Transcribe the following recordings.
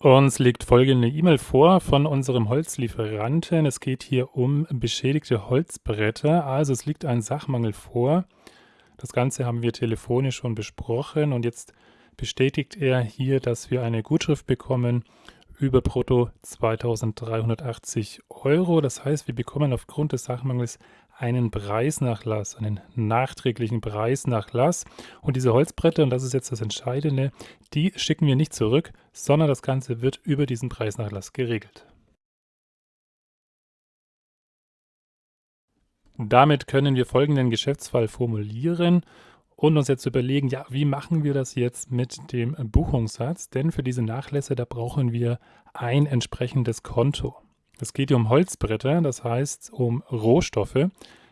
Uns liegt folgende E-Mail vor von unserem Holzlieferanten. Es geht hier um beschädigte Holzbretter. Also es liegt ein Sachmangel vor. Das Ganze haben wir telefonisch schon besprochen und jetzt bestätigt er hier, dass wir eine Gutschrift bekommen über brutto 2380 Euro. Das heißt, wir bekommen aufgrund des Sachmangels einen Preisnachlass, einen nachträglichen Preisnachlass. Und diese Holzbretter, und das ist jetzt das Entscheidende, die schicken wir nicht zurück, sondern das Ganze wird über diesen Preisnachlass geregelt. Damit können wir folgenden Geschäftsfall formulieren und uns jetzt überlegen, ja, wie machen wir das jetzt mit dem Buchungssatz? Denn für diese Nachlässe, da brauchen wir ein entsprechendes Konto. Es geht hier um Holzbretter, das heißt um Rohstoffe.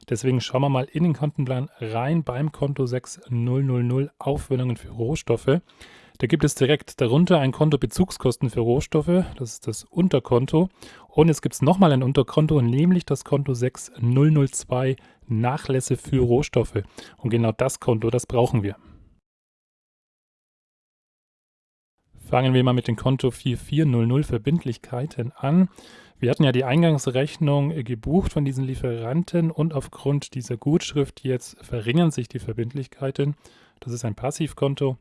Deswegen schauen wir mal in den Kontenplan rein beim Konto 6000 Aufwendungen für Rohstoffe. Da gibt es direkt darunter ein Konto Bezugskosten für Rohstoffe, das ist das Unterkonto. Und jetzt gibt es nochmal ein Unterkonto, nämlich das Konto 6002 Nachlässe für Rohstoffe. Und genau das Konto, das brauchen wir. Fangen wir mal mit dem Konto 4400 Verbindlichkeiten an. Wir hatten ja die Eingangsrechnung gebucht von diesen Lieferanten und aufgrund dieser Gutschrift jetzt verringern sich die Verbindlichkeiten. Das ist ein Passivkonto.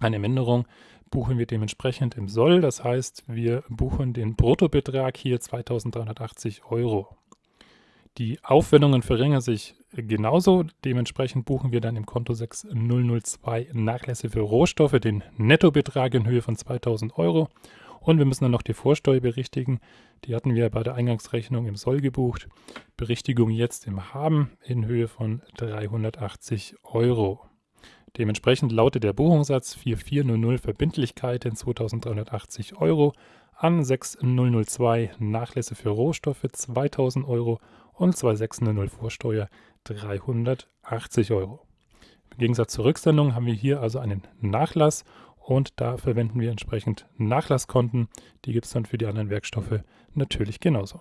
Eine Minderung buchen wir dementsprechend im Soll. Das heißt, wir buchen den Bruttobetrag hier 2380 Euro. Die Aufwendungen verringern sich genauso. Dementsprechend buchen wir dann im Konto 6002 Nachlässe für Rohstoffe den Nettobetrag in Höhe von 2000 Euro. Und wir müssen dann noch die Vorsteuer berichtigen. Die hatten wir bei der Eingangsrechnung im Soll gebucht. Berichtigung jetzt im Haben in Höhe von 380 Euro. Dementsprechend lautet der Buchungssatz 4400 Verbindlichkeiten 2380 Euro an 6002 Nachlässe für Rohstoffe 2000 Euro und 2600 Vorsteuer 380 Euro. Im Gegensatz zur Rücksendung haben wir hier also einen Nachlass und da verwenden wir entsprechend Nachlasskonten. Die gibt es dann für die anderen Werkstoffe natürlich genauso.